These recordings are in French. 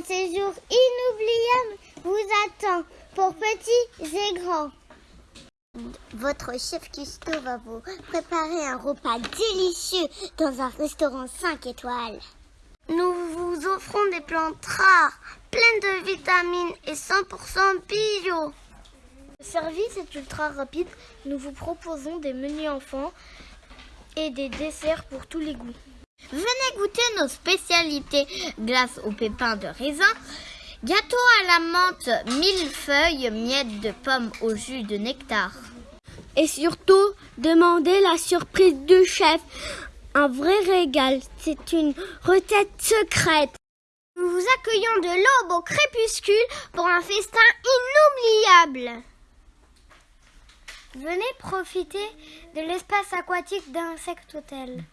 Un séjour inoubliable vous attend pour petits et grands. Votre chef Custo va vous préparer un repas délicieux dans un restaurant 5 étoiles. Nous vous offrons des plantes rares, pleines de vitamines et 100% bio. Le service est ultra rapide. Nous vous proposons des menus enfants et des desserts pour tous les goûts. Venez goûter nos spécialités glace aux pépins de raisin, gâteau à la menthe, millefeuille, miettes de pommes au jus de nectar. Et surtout, demandez la surprise du chef. Un vrai régal, c'est une recette secrète. Nous vous accueillons de l'aube au crépuscule pour un festin inoubliable. Venez profiter de l'espace aquatique d'Insect Hotel.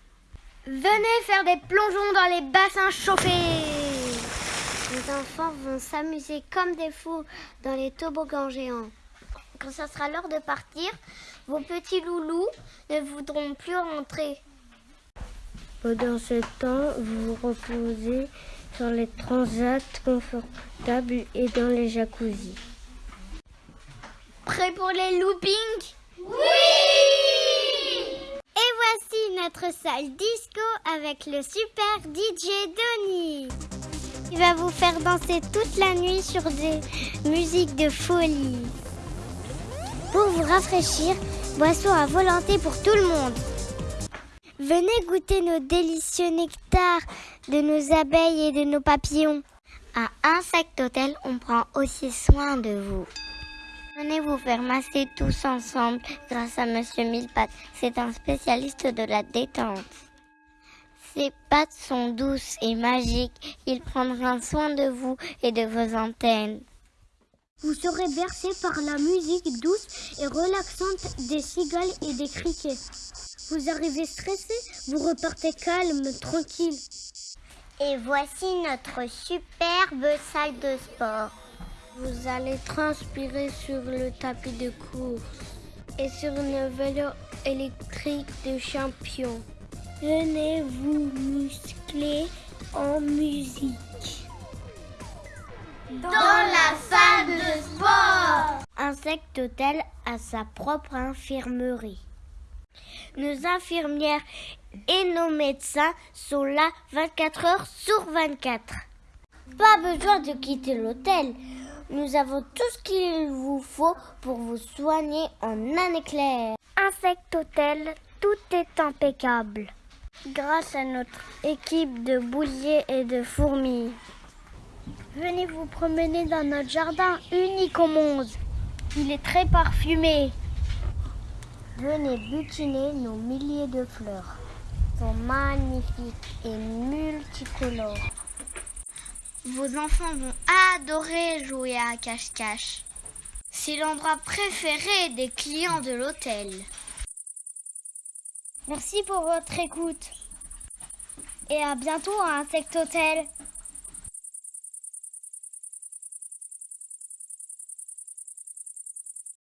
Venez faire des plongeons dans les bassins chauffés. Les enfants vont s'amuser comme des fous dans les toboggans géants. Quand ce sera l'heure de partir, vos petits loulous ne voudront plus rentrer. Pendant ce temps, vous vous reposez sur les transats confortables et dans les jacuzzis. Prêt pour les loopings? Oui notre salle disco avec le super DJ Donny. Il va vous faire danser toute la nuit sur des musiques de folie. Pour vous rafraîchir, boisson à volonté pour tout le monde. Venez goûter nos délicieux nectars de nos abeilles et de nos papillons. À Insect Hotel, on prend aussi soin de vous. Venez vous faire masser tous ensemble grâce à Monsieur Millepattes. C'est un spécialiste de la détente. Ses pattes sont douces et magiques. Il prendra soin de vous et de vos antennes. Vous serez bercé par la musique douce et relaxante des cigales et des criquets. Vous arrivez stressé, vous repartez calme, tranquille. Et voici notre superbe salle de sport. Vous allez transpirer sur le tapis de course et sur une vélo électrique de champion. Venez vous muscler en musique. Dans la salle de sport Insect Hotel a sa propre infirmerie. Nos infirmières et nos médecins sont là 24 heures sur 24. Pas besoin de quitter l'hôtel. Nous avons tout ce qu'il vous faut pour vous soigner en un éclair. Insect Hotel, tout est impeccable. Grâce à notre équipe de bouliers et de fourmis. Venez vous promener dans notre jardin unique au monde. Il est très parfumé. Venez butiner nos milliers de fleurs. Ils sont magnifiques et multicolores. Vos enfants vont adorer jouer à cache-cache. C'est l'endroit préféré des clients de l'hôtel. Merci pour votre écoute. Et à bientôt à Insect Hotel.